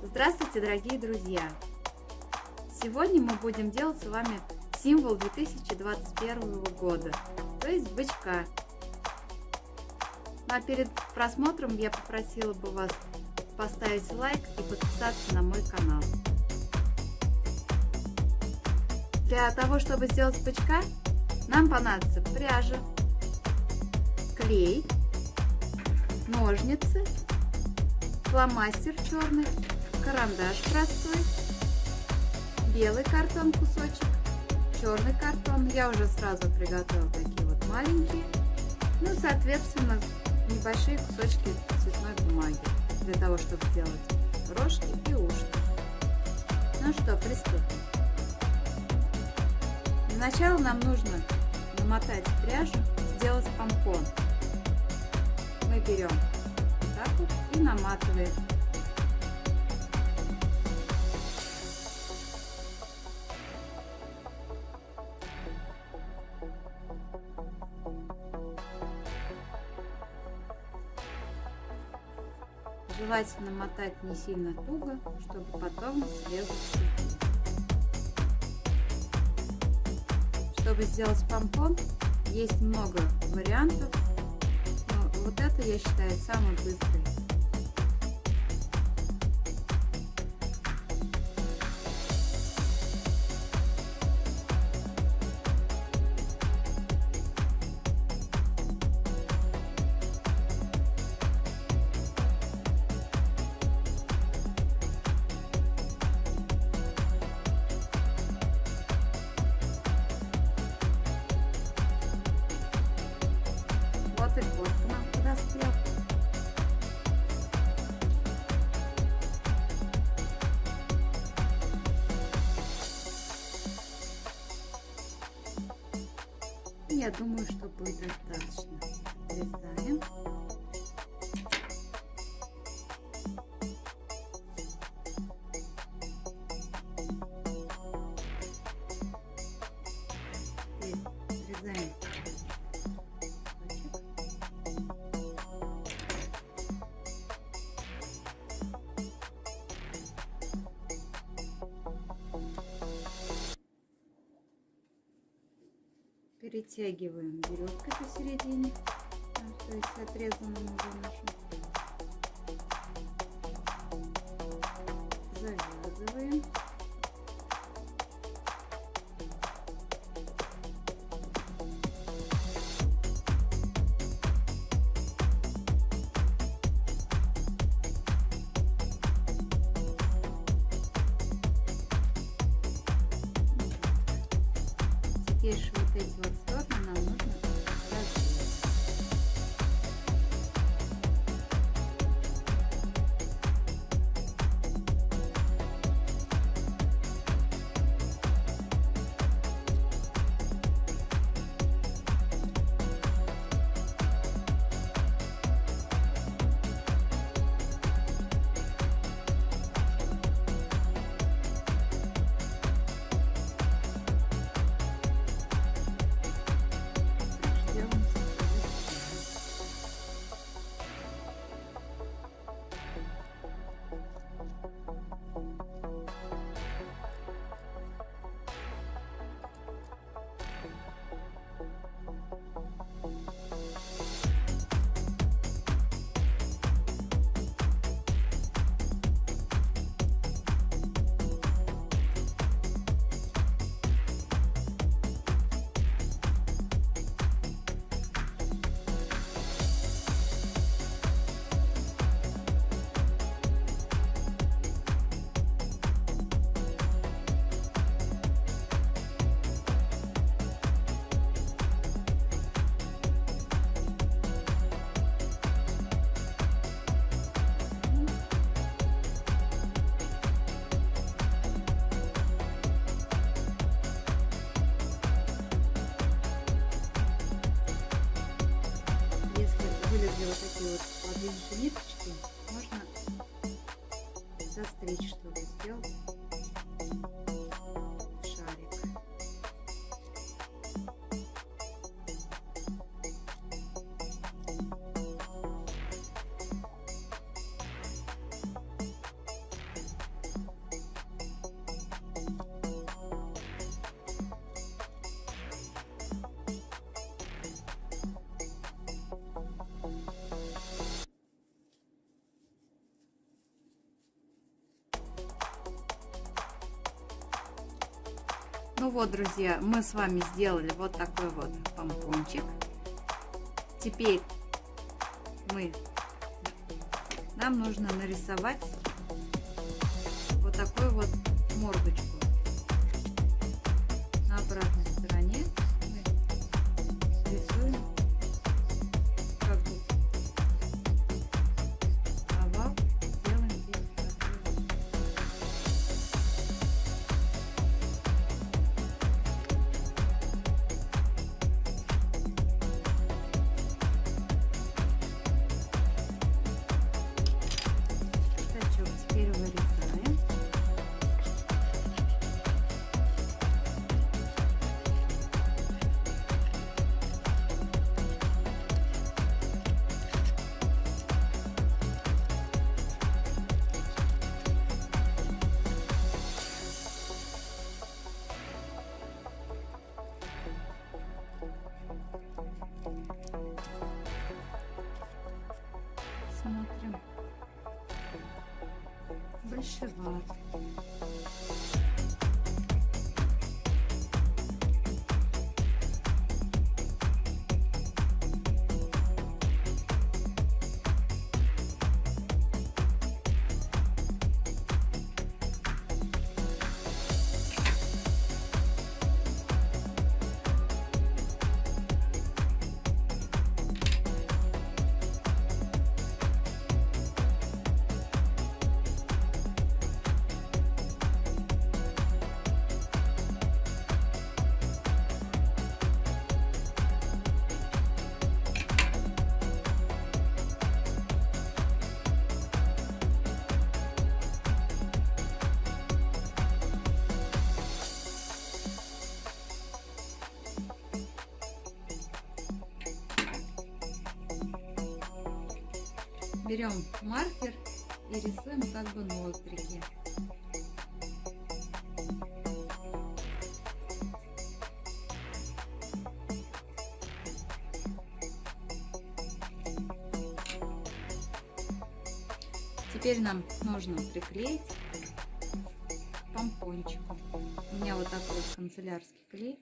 Здравствуйте, дорогие друзья! Сегодня мы будем делать с вами символ 2021 года, то есть бычка. Ну, а перед просмотром я попросила бы вас поставить лайк и подписаться на мой канал. Для того, чтобы сделать бычка, нам понадобится пряжа, клей, ножницы, фломастер черный, карандаш простой, белый картон кусочек, черный картон. Я уже сразу приготовила такие вот маленькие. Ну, соответственно, небольшие кусочки цветной бумаги для того, чтобы сделать рожки и ушки. Ну что, приступим. Для нам нужно намотать пряжу, сделать помпон. Мы берем так вот и наматываем Желательно мотать не сильно туго, чтобы потом срезать Чтобы сделать помпон, есть много вариантов, но вот это я считаю самый быстрый. К нам подоспел. Я думаю, что будет достаточно. Вырезаем. Перетягиваем веревкой посередине, то есть отрезанным уже. Завязываем. Вот подлинные ниточки, можно застричь, чтобы Ну вот, друзья, мы с вами сделали вот такой вот помпончик. Теперь мы, нам нужно нарисовать вот такой вот мордочку. Shabbat. Берем маркер и рисуем как бы ноздрики. Теперь нам нужно приклеить помпончику. У меня вот такой канцелярский клей.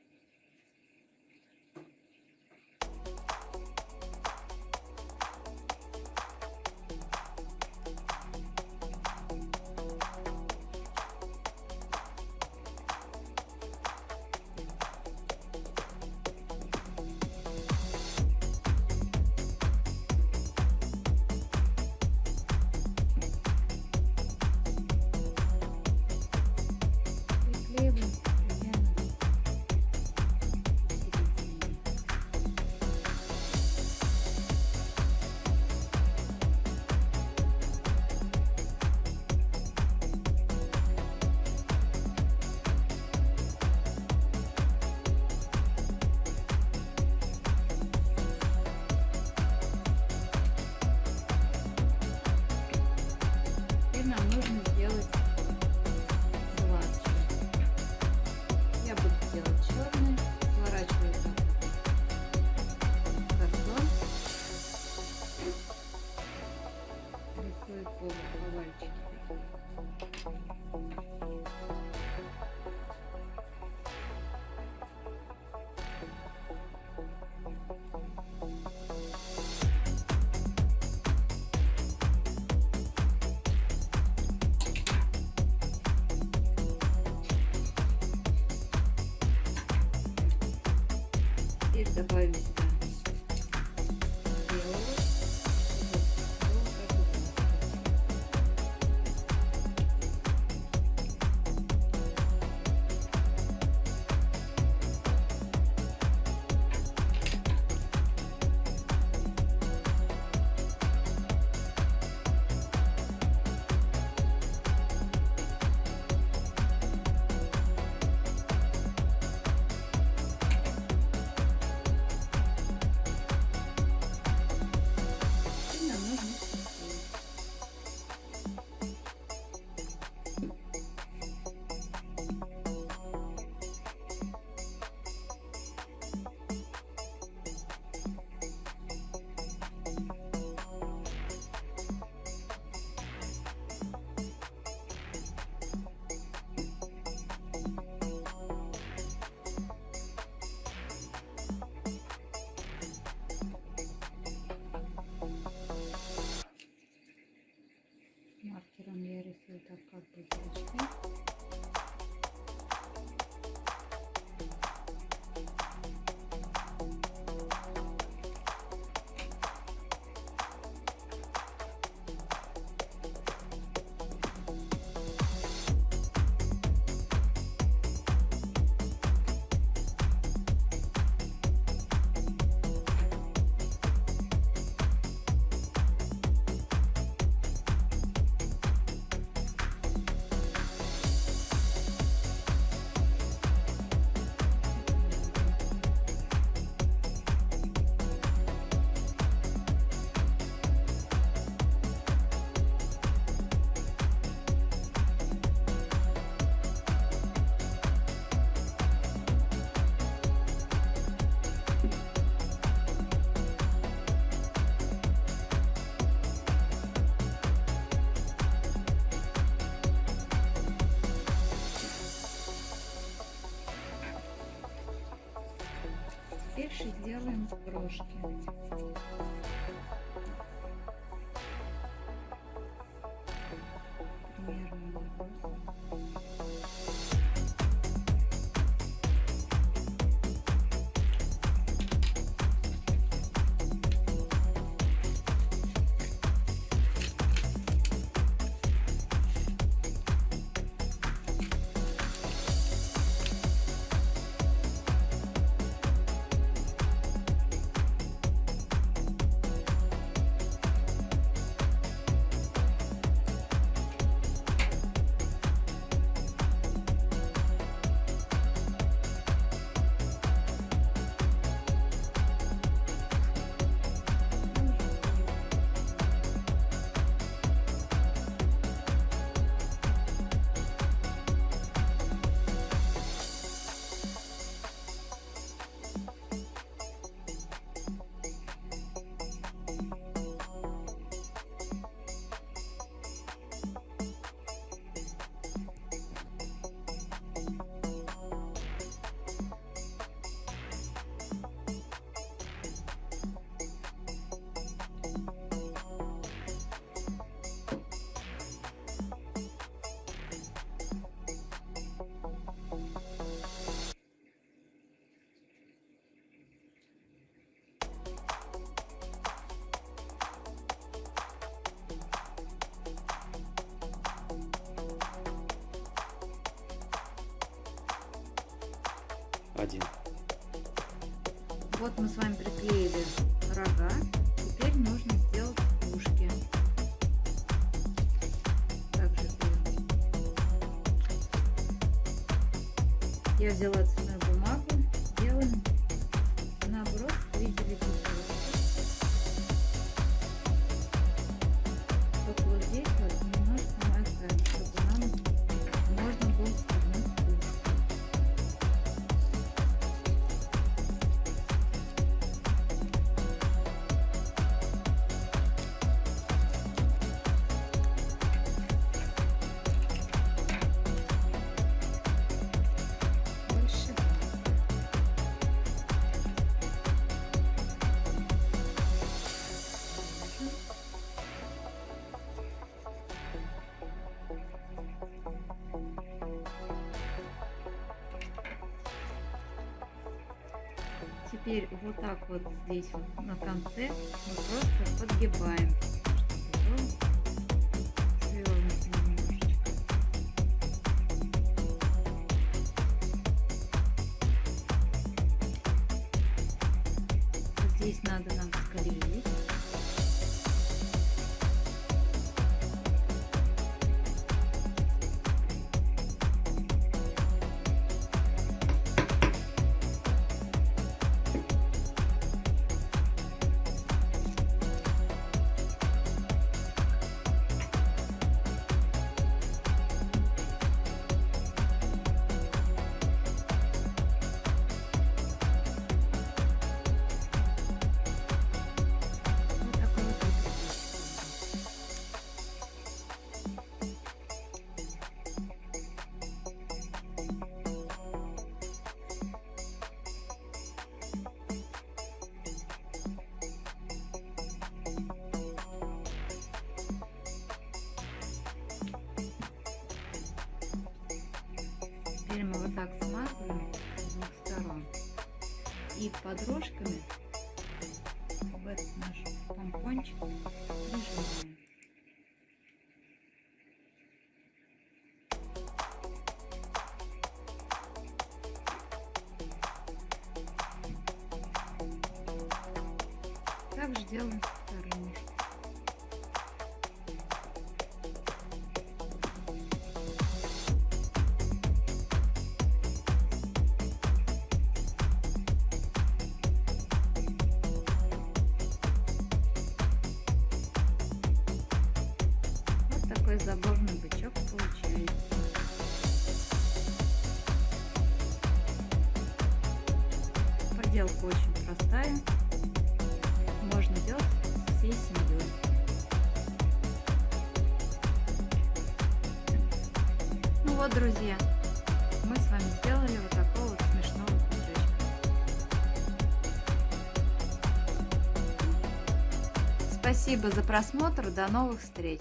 Теперь добавим Маркером я рисую так как бы зрачки. Теперь сделаем брошки. Вот мы с вами приклеили рога. Теперь нужно сделать ушки. Также. Я взяла цветную Теперь вот так вот здесь вот на конце мы просто подгибаем. Здесь надо нам склеить. Теперь мы вот так сматываем с двух сторон. И подружками такой забавный бычок получается. Поделка очень простая. Можно делать всей семьей. Ну вот, друзья, мы с вами сделали вот такого вот смешного бычочка. Спасибо за просмотр. До новых встреч!